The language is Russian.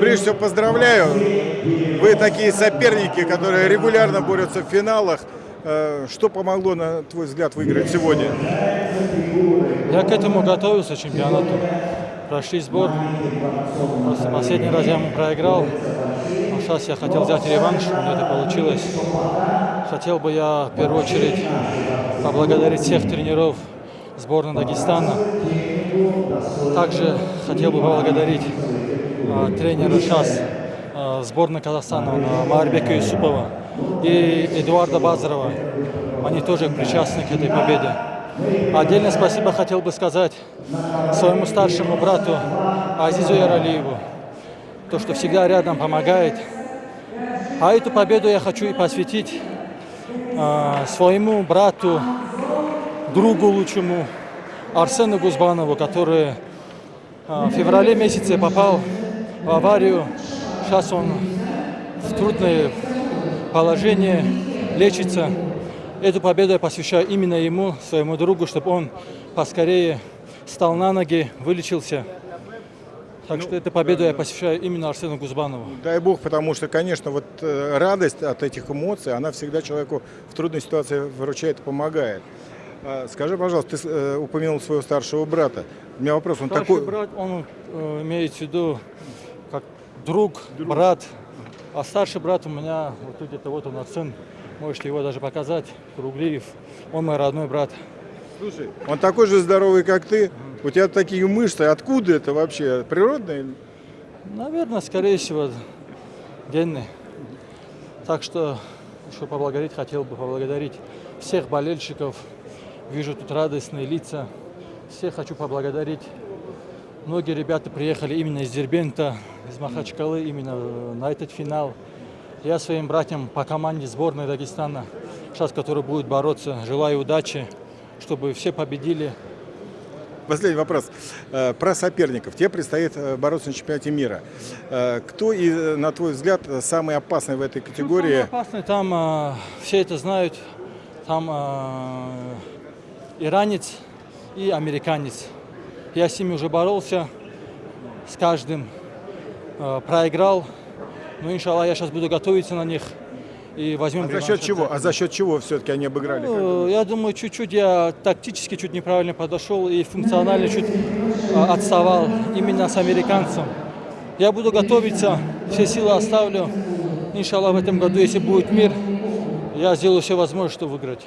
Прежде всего поздравляю. Вы такие соперники, которые регулярно борются в финалах. Э, Что помогло, на твой взгляд, выиграть сегодня? Я к этому готовился, к чемпионату. Прошли сбор. Просто последний раз я ему проиграл. А сейчас я хотел взять реванш, у меня это получилось. Хотел бы я в первую очередь поблагодарить всех тренеров сборной Дагестана. Также хотел бы поблагодарить тренера сейчас а, сборной Казахстана а, Марбека Юсупова и Эдуарда Базарова. Они тоже причастны к этой победе. Отдельно спасибо хотел бы сказать своему старшему брату Азизу Яралиеву, то, что всегда рядом помогает. А эту победу я хочу и посвятить э, своему брату, другу лучшему Арсену Гузбанову, который э, в феврале месяце попал в аварию. Сейчас он в трудное положение, лечится. Эту победу я посвящаю именно ему, своему другу, чтобы он поскорее стал на ноги, вылечился. Так что эту победу я посвящаю именно Арсену Гузбанову. Дай бог, потому что, конечно, вот э, радость от этих эмоций, она всегда человеку в трудной ситуации выручает и помогает. А, Скажи, пожалуйста, ты э, упомянул своего старшего брата. У меня вопрос, он Старший такой... брат, он э, имеет в виду друг, брат. А старший брат у меня, вот тут где-то вот он, сын, можете его даже показать, Круглиев. Он мой родной брат. Слушай, он такой же здоровый, как ты. У тебя такие мышцы. Откуда это вообще? Природные? Наверное, скорее всего, генный. Так что еще поблагодарить, хотел бы поблагодарить всех болельщиков. Вижу тут радостные лица. Всех хочу поблагодарить. Многие ребята приехали именно из Дербента, из Махачкалы, именно на этот финал. Я своим братьям по команде сборной Дагестана, сейчас, который будет бороться, желаю удачи, чтобы все победили. Последний вопрос. Э, Про соперников. Тебе предстоит э, бороться на чемпионате мира. Э, Кто, э, на твой взгляд, самый опасный в этой категории? Самое опасное, там э, все это знают, там э, иранец и американец. Я с ними уже боролся, с каждым э, проиграл. Но, иншаллах, я сейчас буду готовиться на них и возьмем А за счет чего? А за счет чего все-таки они обыграли? Ну, я думаю, чуть-чуть я тактически чуть неправильно подошел и функционально чуть э, отставал именно с американцем. Я буду готовиться, все силы оставлю. Иншаллах, в этом году, если будет мир, я сделаю все возможное, чтобы выиграть.